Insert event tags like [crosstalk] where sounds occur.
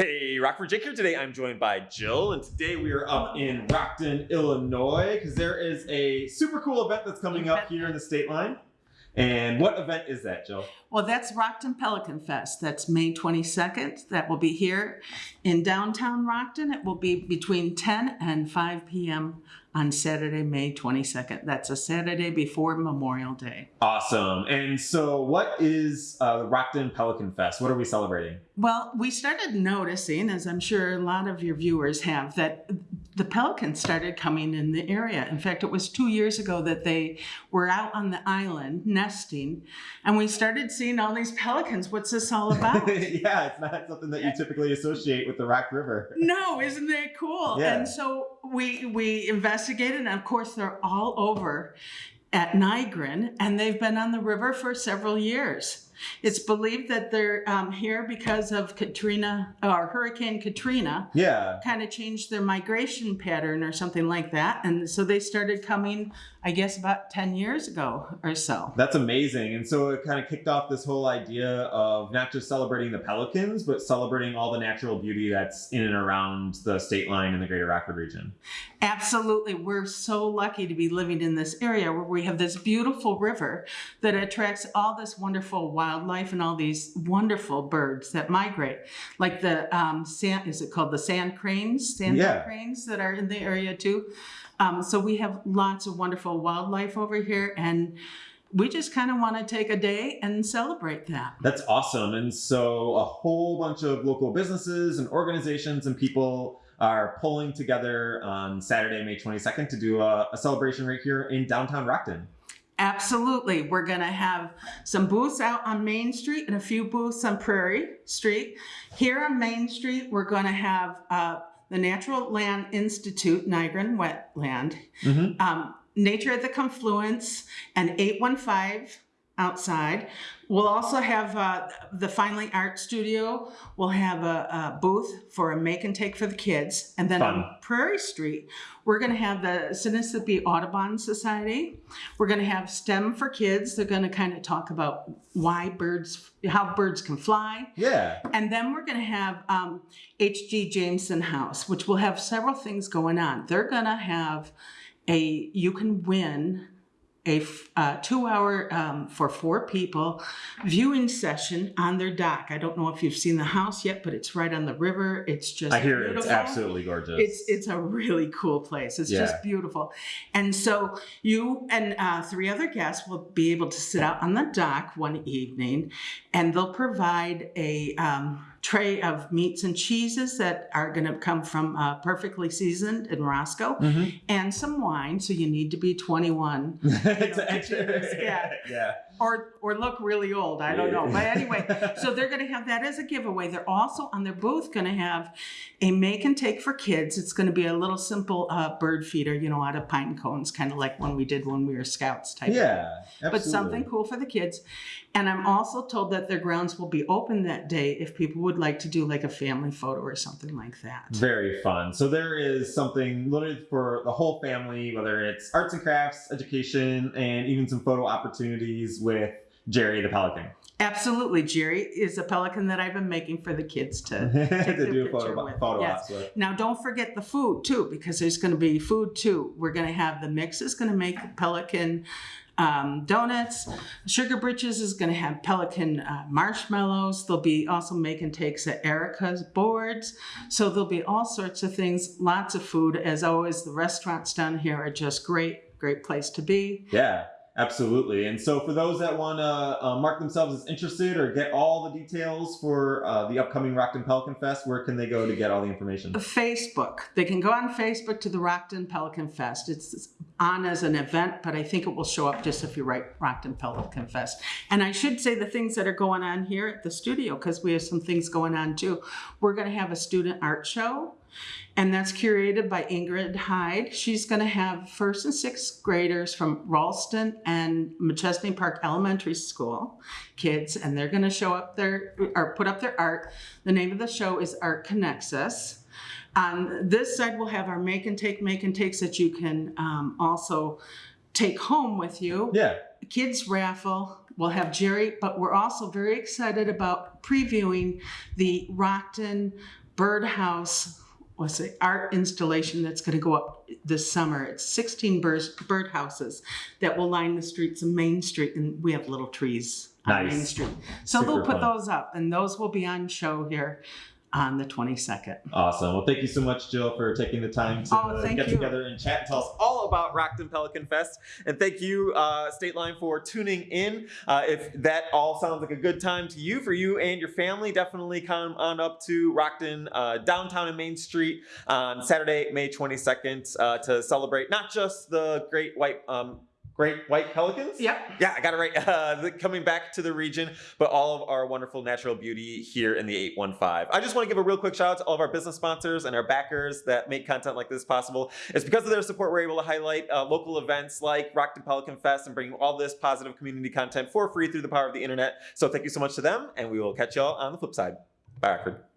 Hey, Rockford Jake here. Today I'm joined by Jill, and today we are up in Rockton, Illinois, because there is a super cool event that's coming up here in the state line. And what event is that, Jill? Well, that's Rockton Pelican Fest. That's May 22nd. That will be here in downtown Rockton. It will be between 10 and 5 p.m. on Saturday, May 22nd. That's a Saturday before Memorial Day. Awesome. And so, what is uh, the Rockton Pelican Fest? What are we celebrating? Well, we started noticing, as I'm sure a lot of your viewers have, that the pelicans started coming in the area. In fact, it was two years ago that they were out on the island nesting, and we started seeing all these pelicans. What's this all [laughs] about? yeah, it's not something that you typically associate with the Rock River. [laughs] no, isn't that cool? Yeah. And so we we investigated, and of course they're all over at Nygren, and they've been on the river for several years. It's believed that they're um, here because of Katrina or Hurricane Katrina Yeah. kind of changed their migration pattern or something like that. And so they started coming, I guess, about 10 years ago or so. That's amazing. And so it kind of kicked off this whole idea of not just celebrating the pelicans, but celebrating all the natural beauty that's in and around the state line in the greater Rockford region. Absolutely. We're so lucky to be living in this area where we have this beautiful river that attracts all this wonderful wildlife and all these wonderful birds that migrate. Like the um, sand, is it called the sand cranes? Sand Yeah. cranes that are in the area too. Um, so we have lots of wonderful wildlife over here and we just kind of want to take a day and celebrate that. That's awesome. And so a whole bunch of local businesses and organizations and people are pulling together on Saturday, May 22nd to do a, a celebration right here in downtown Rockton. Absolutely. We're going to have some booths out on Main Street and a few booths on Prairie Street. Here on Main Street, we're going to have uh, the Natural Land Institute, Nygren Wetland, Mhm. um, Nature at the Confluence, and 815 outside. We'll also have uh, the Finally Art Studio. We'll have a, a booth for a make and take for the kids. And then Fun. on Prairie Street, we're going to have the Sinisippi Audubon Society. We're going to have STEM for kids. They're going to kind of talk about why birds, how birds can fly. Yeah. And then we're going to have um, H.G. Jameson House, which will have several things going on. They're going to have a, you can win a f- uh, two hour um, for four people viewing session on their dock. I don't know if you've seen the house yet, but it's right on the river. It's just I hear it's absolutely gorgeous. It's it's a really cool place. It's Yeah. just beautiful. And so you and uh, three other guests will be able to sit out on the dock one evening, and they'll provide a um, tray of meats and cheeses that are going to come from uh, perfectly seasoned in Roscoe, Mhm. and some wine. So you need to be 21 [laughs] It's know, actually- yeah. yeah. Or or look really old. I don't know. But anyway, [laughs] so they're going to have that as a giveaway. They're also on their booth going to have a make and take for kids. It's going to be a little simple uh, bird feeder, you know, out of pine cones, kind of like when we did when we were scouts type. Yeah. absolutely. But something cool for the kids. And I'm also told that their grounds will be open that day if people would like to do like a family photo or something like that. Very fun. So there is something literally for the whole family, whether it's arts and crafts, education, and even some photo opportunities with Jerry the Pelican Absolutely. Jerry is a pelican that I've been making for the kids to [laughs] to do picture photo, with. photo Yes. ops with. Now, don't forget the food too, because there's going to be food too. We're going to have the mix is going to make pelican um, donuts. Sugar Britches is going to have pelican uh, marshmallows. They'll be also making takes at Erica's boards. So there'll be all sorts of things, lots of food. As always, the restaurants down here are just great, great place to be. Yeah, absolutely. And so for those that want to uh, mark themselves as interested or get all the details for uh, the upcoming Rockton Pelican Fest, where can they go to get all the information? Facebook. They can go on Facebook to the Rockton Pelican Fest. It's on as an event, but I think it will show up just if you write Rockton Pelican Fest. And I should say the things that are going on here at the studio, because we have some things going on too. We're going to have a student art show, and that's curated by Ingrid Hyde. She's going to have first and sixth graders from Ralston and Machesney Park Elementary School kids, and they're going to show up their or put up their art. The name of the show is Art Connects Us. On this side, we'll have our make and take, make and takes that you can um, also take home with you. Yeah. Kids raffle. We'll have Jerry, but we're also very excited about previewing the Rockton birdhouse, what's it, art installation that's going to go up this summer. It's 16 bird birdhouses that will line the streets of Main Street, and we have little trees on Nice. Main Street. So Super they'll put fun. those up, and those will be on show here on the 22nd. Awesome. Well, thank you so much, Jill, for taking the time to Oh, thank get you. together and chat and tell us all about Rockton Pelican Fest. And thank you, uh, State Line, for tuning in. Uh, if that all sounds like a good time to you, for you and your family, definitely come on up to Rockton uh, downtown and Main Street on Saturday, May 22nd, uh, to celebrate not just the great white. Um, Great white pelicans? Yep. Yeah, I got it right. [laughs] Uh, coming back to the region, but all of our wonderful natural beauty here in the 815. I just want to give a real quick shout out to all of our business sponsors and our backers that make content like this possible. It's because of their support we're able to highlight uh, local events like Rockton Pelican Fest and bring all this positive community content for free through the power of the internet. So thank you so much to them, and we will catch y'all on the flip side. Bye, Rockford.